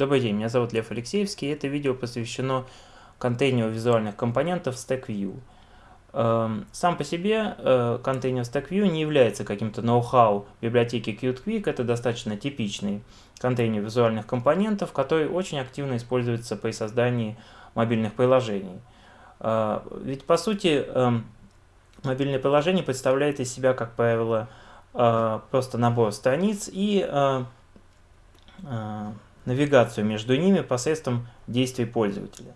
Добрый день, меня зовут Лев Алексеевский, и это видео посвящено контейнеру визуальных компонентов StackView. Эм, сам по себе э, контейнер StackView не является каким-то ноу-хау библиотеки QtQuick, это достаточно типичный контейнер визуальных компонентов, который очень активно используется при создании мобильных приложений. Э, ведь по сути эм, мобильное приложение представляет из себя, как правило, э, просто набор страниц и навигацию между ними посредством действий пользователя.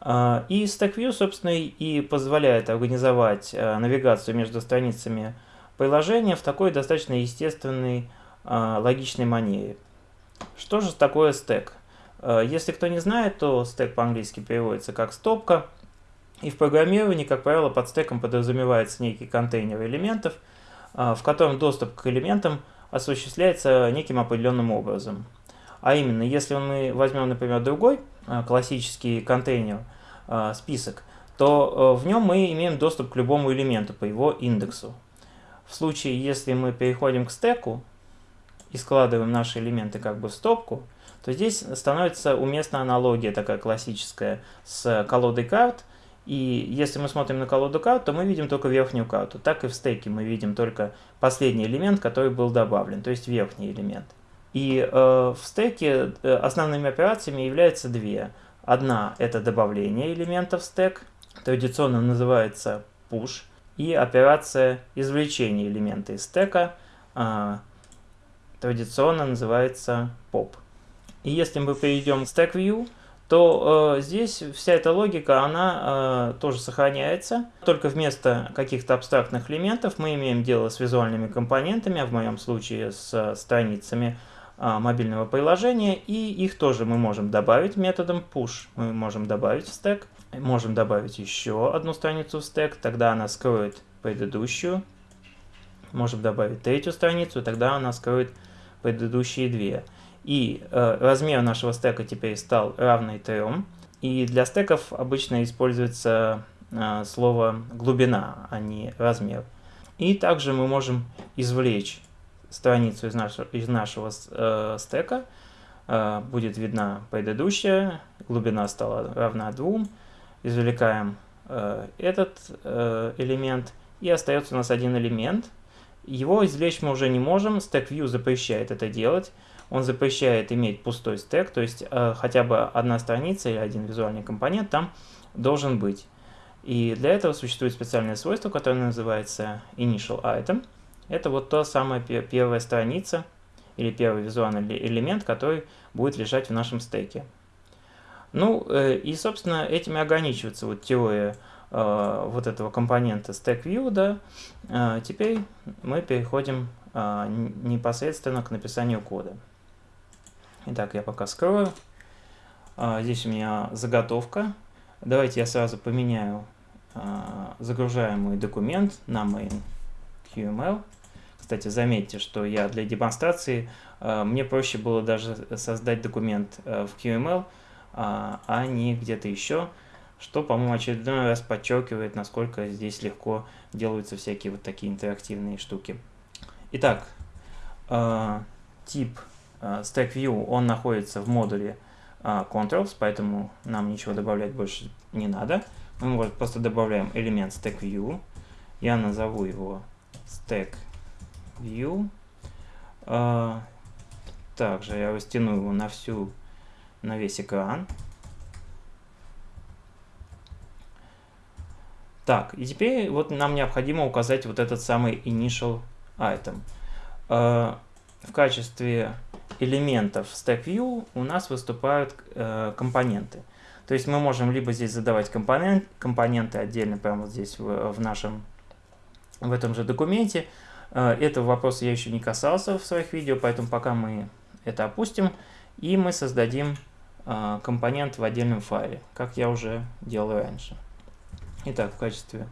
А, и StackView, собственно, и позволяет организовать а, навигацию между страницами приложения в такой достаточно естественной, а, логичной манере. Что же такое стек? Если кто не знает, то стек по-английски переводится как стопка. И в программировании, как правило, под стеком подразумевается некий контейнер элементов, в котором доступ к элементам осуществляется неким определенным образом. А именно, если мы возьмем, например, другой а, классический контейнер, а, список, то э, в нем мы имеем доступ к любому элементу по его индексу. В случае, если мы переходим к стеку и складываем наши элементы как бы в стопку, то здесь становится уместна аналогия такая классическая с колодой карт. И если мы смотрим на колоду карт, то мы видим только верхнюю карту. Так и в стеке мы видим только последний элемент, который был добавлен, то есть верхний элемент. И э, в стеке э, основными операциями являются две. Одна – это добавление элементов в стек, традиционно называется push, и операция извлечения элемента из стека, э, традиционно называется pop. И если мы перейдем к Stack View, то э, здесь вся эта логика, она э, тоже сохраняется. Только вместо каких-то абстрактных элементов мы имеем дело с визуальными компонентами, а в моем случае с э, страницами, мобильного приложения, и их тоже мы можем добавить методом push. Мы можем добавить в стек, можем добавить еще одну страницу в стек, тогда она скроет предыдущую. Можем добавить третью страницу, тогда она скроет предыдущие две. И э, размер нашего стека теперь стал равный 3. И для стеков обычно используется э, слово глубина, а не размер. И также мы можем извлечь страницу из нашего, из нашего э, стека, э, будет видна предыдущая, глубина стала равна 2, извлекаем э, этот э, элемент, и остается у нас один элемент. Его извлечь мы уже не можем, Stack View запрещает это делать, он запрещает иметь пустой стек, то есть э, хотя бы одна страница или один визуальный компонент там должен быть. И для этого существует специальное свойство, которое называется Initial Item – это вот та самая первая страница или первый визуальный элемент, который будет лежать в нашем стеке. Ну э, и, собственно, этим и ограничивается вот теория э, вот этого компонента StackView. Да. Э, теперь мы переходим непосредственно к написанию кода. Итак, я пока скрою. Здесь у меня заготовка. Давайте я сразу поменяю загружаемый документ на main QML. Кстати, заметьте, что я для демонстрации, э, мне проще было даже создать документ э, в QML, а, а не где-то еще, что, по-моему, очередной раз подчеркивает, насколько здесь легко делаются всякие вот такие интерактивные штуки. Итак, э, тип Stack View, он находится в модуле Controls, поэтому нам ничего добавлять больше не надо. Мы просто добавляем элемент Stack View. Я назову его Stack View. А, также я растяну его на всю, на весь экран. Так, и теперь вот нам необходимо указать вот этот самый initial item. А, в качестве элементов Stack View у нас выступают э, компоненты. То есть мы можем либо здесь задавать компонент, компоненты отдельно, прямо вот здесь в, в нашем, в этом же документе, Э, этого вопроса я еще не касался в своих видео, поэтому пока мы это опустим. И мы создадим э, компонент в отдельном файле, как я уже делал раньше. Итак, в качестве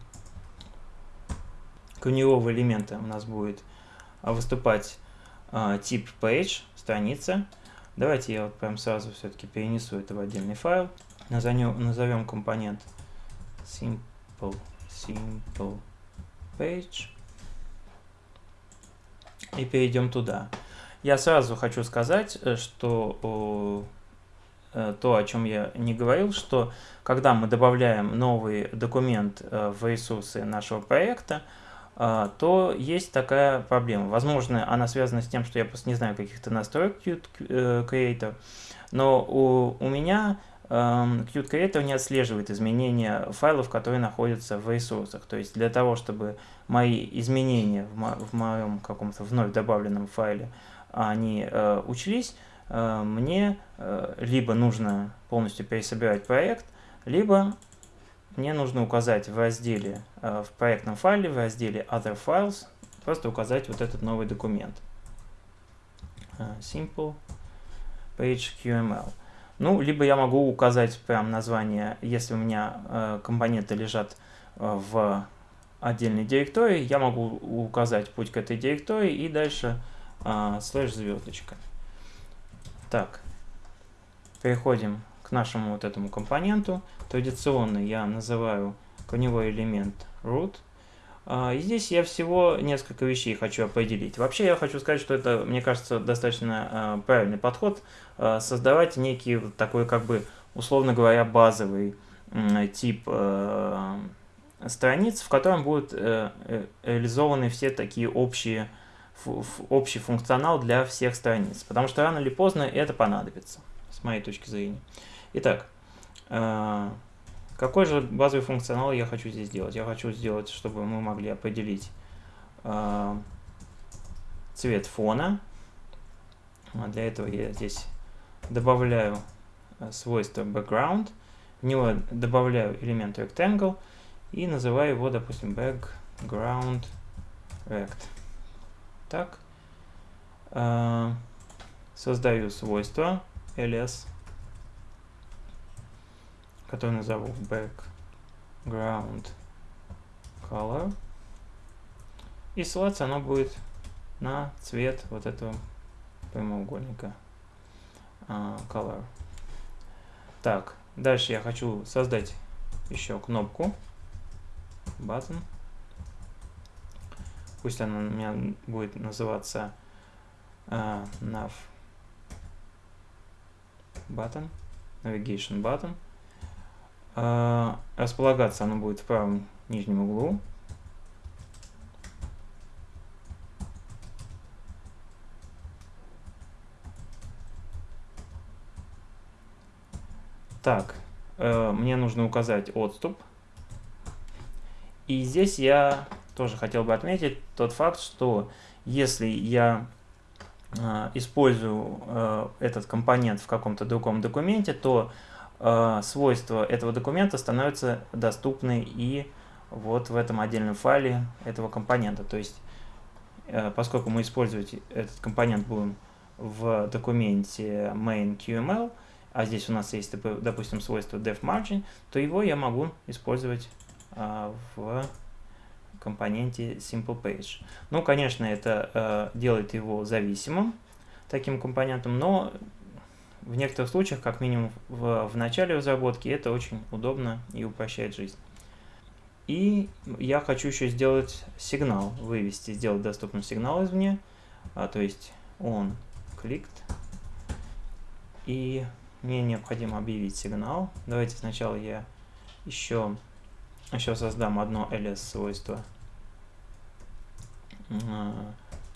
корневого элемента у нас будет э, выступать тип page, страница. Давайте я вот прям сразу все-таки перенесу это в отдельный файл. Назовем, компонент simple, simple page и перейдем туда. Я сразу хочу сказать, э, что э, то, о чем я не говорил, что когда мы добавляем новый документ э, в ресурсы нашего проекта, то есть такая проблема. Возможно, она связана с тем, что я просто не знаю каких-то настроек Creator, но у, у меня Qt Creator не отслеживает изменения файлов, которые находятся в ресурсах. То есть для того, чтобы мои изменения в, мо в моем каком-то вновь добавленном файле они э, учлись, э, мне э, либо нужно полностью пересобирать проект, либо мне нужно указать в разделе, э, в проектном файле, в разделе Other Files, просто указать вот этот новый документ. Uh, simple page QML. Ну, либо я могу указать прям название, если у меня э, компоненты лежат э, в отдельной директории, я могу указать путь к этой директории и дальше э, слэш звездочка. Так, переходим к нашему вот этому компоненту. Традиционно я называю корневой элемент root. А, и здесь я всего несколько вещей хочу определить. Вообще я хочу сказать, что это, мне кажется, достаточно а, правильный подход. А, создавать некий такой, как бы, условно говоря, базовый тип страниц, в котором будут э, э, реализованы все такие общие, общий функционал для всех страниц. Потому что рано или поздно это понадобится, с моей точки зрения. Итак, какой же базовый функционал я хочу здесь сделать? Я хочу сделать, чтобы мы могли определить э, цвет фона. А для этого я здесь добавляю э, свойство background, в него добавляю элемент rectangle и называю его, допустим, background rect. Так. Э, создаю свойство ls который назову background color. И ссылаться оно будет на цвет вот этого прямоугольника uh, color. Так, дальше я хочу создать еще кнопку button. Пусть она у меня будет называться uh, nav button, navigation button. А, располагаться оно будет в правом нижнем углу. Так, э, мне нужно указать отступ. И здесь я тоже хотел бы отметить тот факт, что если я э, использую э, этот компонент в каком-то другом документе, то э, свойства этого документа становятся доступны и вот в этом отдельном файле этого компонента. То есть, э, поскольку мы использовать этот компонент будем в документе main.qml, а здесь у нас есть, допустим, свойство defMargin, то его я могу использовать э, в компоненте SimplePage. Ну, конечно, это э, делает его зависимым таким компонентом, но в некоторых случаях, как минимум в, в начале разработки, это очень удобно и упрощает жизнь. И я хочу еще сделать сигнал, вывести, сделать доступным сигнал извне, а, то есть он clicked. И мне необходимо объявить сигнал. Давайте сначала я еще, еще создам одно ls свойство.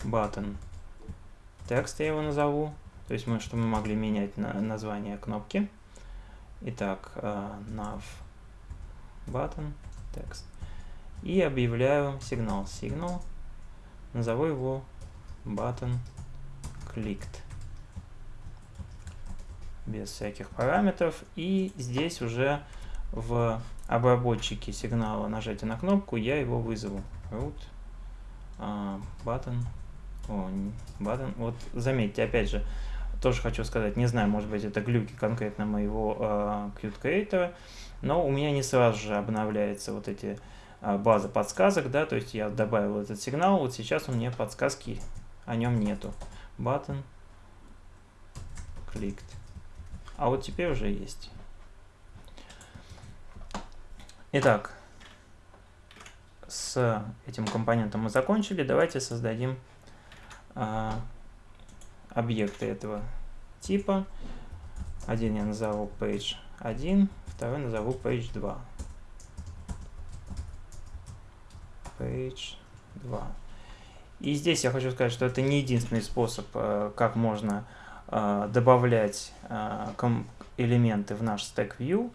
Button text я его назову. То есть мы, что мы могли менять на, название кнопки. Итак, uh, nav button text. И объявляю сигнал signal. Назову его button clicked. Без всяких параметров. И здесь уже в обработчике сигнала нажатия на кнопку я его вызову. root uh, button. О, button. Вот заметьте, опять же, тоже хочу сказать, не знаю, может быть, это глюки конкретно моего э, Qt Creator, но у меня не сразу же обновляется вот эти э, база подсказок, да, то есть я добавил этот сигнал, вот сейчас у меня подсказки о нем нету. Button clicked. А вот теперь уже есть. Итак, с этим компонентом мы закончили. Давайте создадим э, объекты этого типа. Один я назову page 1, второй назову page 2. Page 2. И здесь я хочу сказать, что это не единственный способ, э, как можно э, добавлять э, элементы в наш Stack View.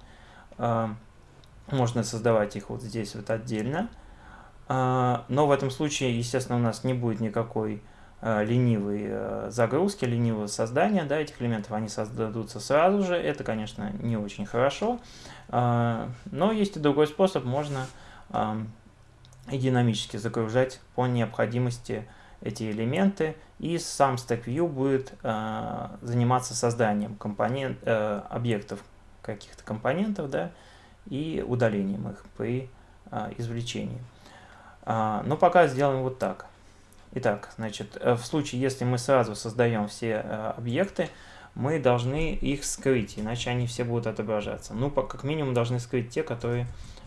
Можно создавать их вот здесь вот отдельно. Но в этом случае, естественно, у нас не будет никакой ленивой загрузки, ленивого создания да, этих элементов. Они создадутся сразу же. Это, конечно, не очень хорошо. Но есть и другой способ. Можно динамически загружать по необходимости эти элементы, и сам Stack View будет э, заниматься созданием компонент, э, объектов каких-то компонентов, да, и удалением их при э, извлечении. Э, но пока сделаем вот так. Итак, значит, э, в случае, если мы сразу создаем все э, объекты, мы должны их скрыть, иначе они все будут отображаться. Ну, как минимум должны скрыть те, которые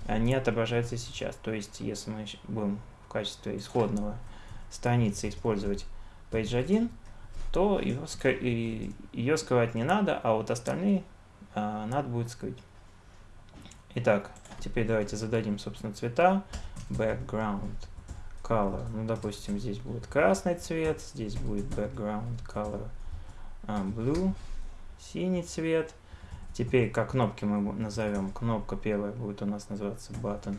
не отображается сейчас. То есть, если мы будем в качестве исходного страницы использовать page 1, то ее, ее скрывать не надо, а вот остальные а, надо будет скрыть. Итак, теперь давайте зададим, собственно, цвета. Background color. Ну, допустим, здесь будет красный цвет, здесь будет background color uh, blue, синий цвет. Теперь, как кнопки мы назовем, кнопка первая будет у нас называться button,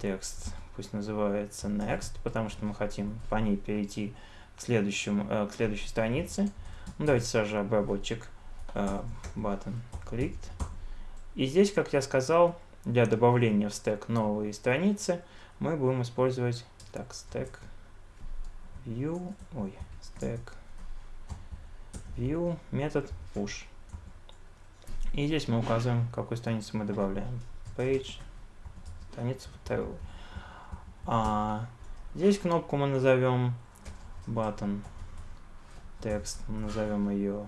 текст пусть называется next, потому что мы хотим по ней перейти к, следующему, uh, к следующей странице. Ну, давайте сразу же обработчик uh, button clicked. И здесь, как я сказал, для добавления в стек новой страницы мы будем использовать так, stack view, ой, stack view метод push. И здесь мы указываем, какую страницу мы добавляем. Page, страницу вторую. А здесь кнопку мы назовем button. Текст назовем ее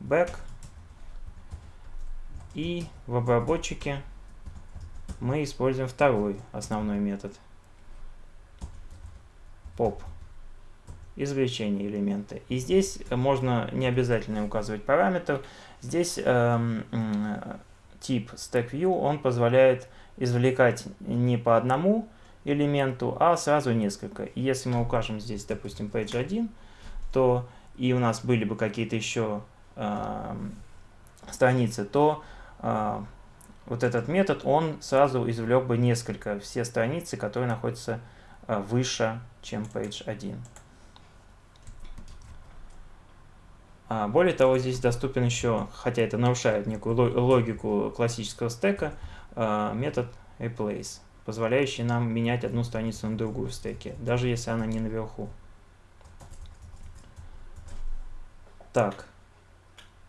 back. И в обработчике мы используем второй основной метод. Pop извлечение элемента. И здесь можно не обязательно указывать параметр. Здесь э, э, тип StackView, он позволяет извлекать не по одному элементу, а сразу несколько. И если мы укажем здесь, допустим, page 1, то и у нас были бы какие-то еще э, страницы, то э, вот этот метод, он сразу извлек бы несколько, все страницы, которые находятся э, выше, чем page 1. А, более того, здесь доступен еще, хотя это нарушает некую логику классического стека, а, метод replace, позволяющий нам менять одну страницу на другую в стеке, даже если она не наверху. Так,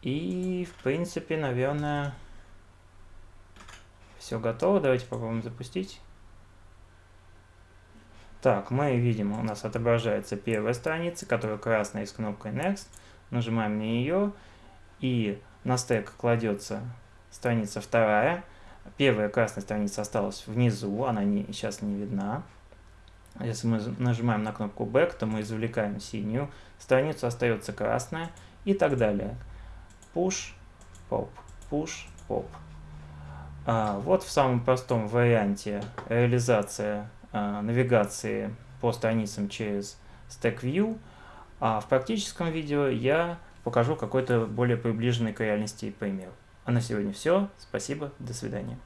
и в принципе, наверное, все готово. Давайте попробуем запустить. Так, мы видим, у нас отображается первая страница, которая красная с кнопкой Next нажимаем на нее, и на стек кладется страница вторая. Первая красная страница осталась внизу, она не, сейчас не видна. Если мы нажимаем на кнопку Back, то мы извлекаем синюю, страницу остается красная и так далее. Push, Pop, Push, Pop. А, вот в самом простом варианте реализация а, навигации по страницам через Stack View – а в практическом видео я покажу какой-то более приближенный к реальности пример. А на сегодня все. Спасибо. До свидания.